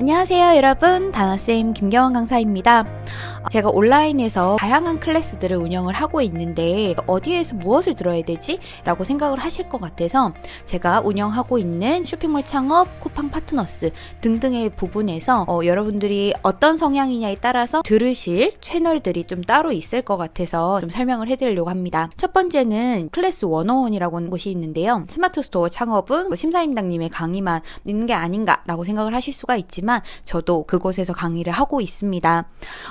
안녕하세요 여러분. 다나쌤 김경원 강사입니다 제가 온라인에서 다양한 클래스들을 운영을 하고 있는데 어디에서 무엇을 들어야 되지? 라고 생각을 하실 것 같아서 제가 운영하고 있는 쇼핑몰 창업, 쿠팡 파트너스 등등의 부분에서 어, 여러분들이 어떤 성향이냐에 따라서 들으실 채널들이 좀 따로 있을 것 같아서 좀 설명을 해드리려고 합니다. 첫 번째는 클래스 101이라고 하는 곳이 있는데요. 스마트 스토어 창업은 뭐 심사임당님의 강의만 있는 게 아닌가라고 생각을 하실 수가 있지만 저도 그곳에서 강의를 하고 있습니다.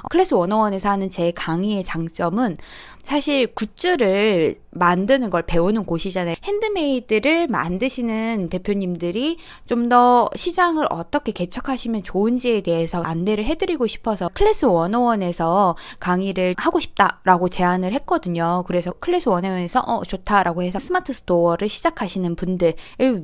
어, 클래스 101에서 하는 제 강의의 장점은 사실 굿즈를 만드는 걸 배우는 곳이잖아요. 핸드메이드를 만드시는 대표님들이 좀 더 시장을 어떻게 개척하시면 좋은지에 대해서 안내를 해드리고 싶어서 클래스 101에서 강의를 하고 싶다라고 제안을 했거든요. 그래서 클래스 101에서 어 좋다라고 해서 스마트 스토어를 시작하시는 분들을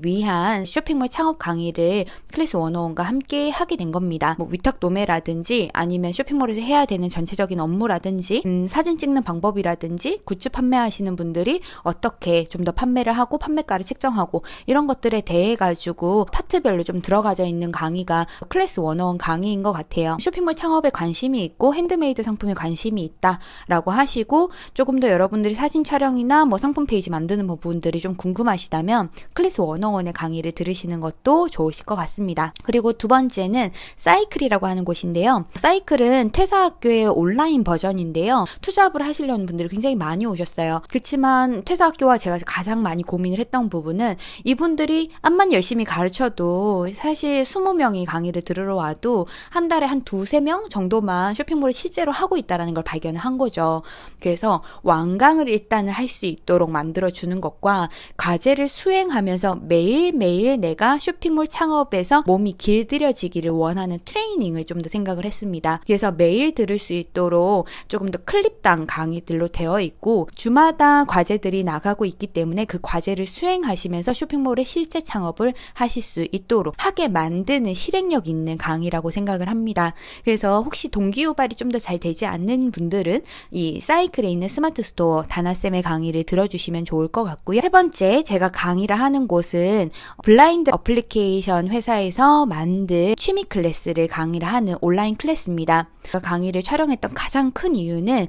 위한 쇼핑몰 창업 강의를 클래스 101과 함께 하게 된 겁니다. 뭐 위탁 도매라든지 아니면 쇼핑몰에서 해야 되는 전체적인 업무라든지 음, 사진 찍는 방법이라든지 굿즈 판매하시는 분들 이 어떻게 좀 더 판매를 하고 판매가를 책정하고 이런 것들에 대해 가지고 파트별로 좀 들어가져 있는 강의가 클래스 101 강의인 것 같아요. 쇼핑몰 창업에 관심이 있고 핸드메이드 상품에 관심이 있다라고 하시고 조금 더 여러분들이 사진 촬영이나 뭐 상품 페이지 만드는 부분들이 좀 궁금하시다면 클래스 101의 강의를 들으시는 것도 좋으실 것 같습니다. 그리고 두 번째는 사이클이라고 하는 곳인데요. 사이클은 퇴사학교의 온라인 버전인데요. 투잡을 하시려는 분들이 굉장히 많이 오셨어요. 그 렇지만 퇴사학교와 제가 가장 많이 고민을 했던 부분은 이분들이 암만 열심히 가르쳐도 사실 20명이 강의를 들으러 와도 한 달에 한 두세 명 정도만 쇼핑몰을 실제로 하고 있다는 걸 발견을 한 거죠. 그래서 완강을 일단은 할 수 있도록 만들어 주는 것과 과제를 수행하면서 매일매일 내가 쇼핑몰 창업에서 몸이 길들여지기를 원하는 트레이닝을 좀 더 생각을 했습니다. 그래서 매일 들을 수 있도록 조금 더 클립당 강의들로 되어 있고 주마다 과제들이 나가고 있기 때문에 그 과제를 수행하시면서 쇼핑몰의 실제 창업을 하실 수 있도록 하게 만드는 실행력 있는 강의라고 생각을 합니다. 그래서 혹시 동기 유발이 좀 더 잘 되지 않는 분들은 이 사이클에 있는 스마트 스토어 다나쌤의 강의를 들어주시면 좋을 것 같고요. 세 번째 제가 강의를 하는 곳은 블라인드 어플리케이션 회사에서 만든 취미 클래스를 강의를 하는 온라인 클래스입니다. 제가 강의를 촬영했던 가장 큰 이유는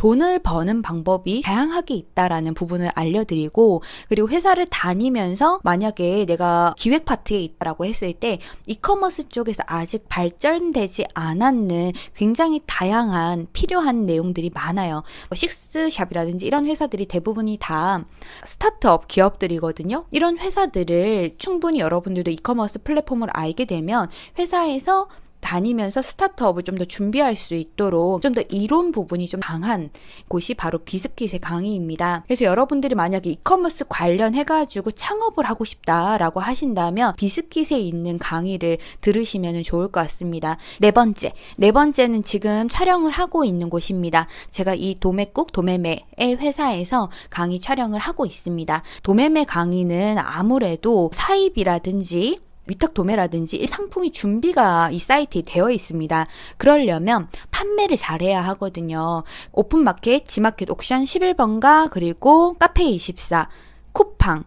돈을 버는 방법이 다양하게 있다라는 부분을 알려드리고 그리고 회사를 다니면서 만약에 내가 기획 파트에 있다라고 했을 때 이커머스 쪽에서 아직 발전되지 않았는 굉장히 다양한 필요한 내용들이 많아요. 뭐 SIXSHOP이라든지 이런 회사들이 대부분이 다 startup 기업들이거든요. 이런 회사들을 충분히 여러분들도 이커머스 플랫폼을 알게 되면 회사에서 다니면서 startup을 좀 더 준비할 수 있도록 좀 더 이론 부분이 좀 강한 곳이 바로 비스킷의 강의입니다. 그래서 여러분들이 만약에 이커머스 관련해가지고 창업을 하고 싶다라고 하신다면 비스킷에 있는 강의를 들으시면 좋을 것 같습니다. 네 번째. 네 번째는 지금 촬영을 하고 있는 곳입니다. 제가 이 도매국 도매매의 회사에서 강의 촬영을 하고 있습니다. 도매매 강의는 아무래도 사입이라든지 위탁 도매라든지 상품이 준비가 이 사이트에 되어 있습니다. 그러려면 판매를 잘해야 하거든요. open market, Gmarket Auction 11번가 그리고 Cafe24, 쿠팡,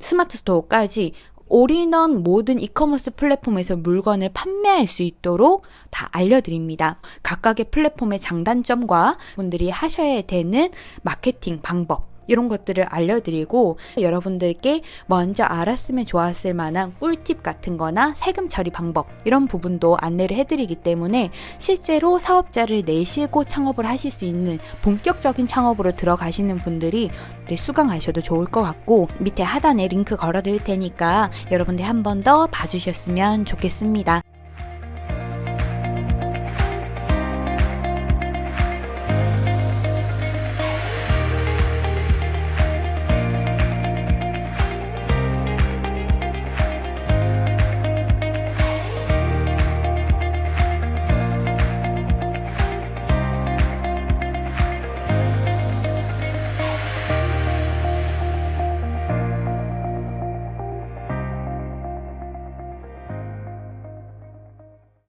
Smart Store까지 all-in-one 모든 이커머스 플랫폼에서 물건을 판매할 수 있도록 다 알려드립니다. 각각의 플랫폼의 장단점과 분들이 하셔야 되는 마케팅 방법 이런 것들을 알려드리고 여러분들께 먼저 알았으면 좋았을 만한 꿀팁 같은 거나 세금 처리 방법 이런 부분도 안내를 해드리기 때문에 실제로 사업자를 내시고 창업을 하실 수 있는 본격적인 창업으로 들어가시는 분들이 수강하셔도 좋을 것 같고 밑에 하단에 링크 걸어 드릴 테니까 여러분들 한 번 더 봐주셨으면 좋겠습니다.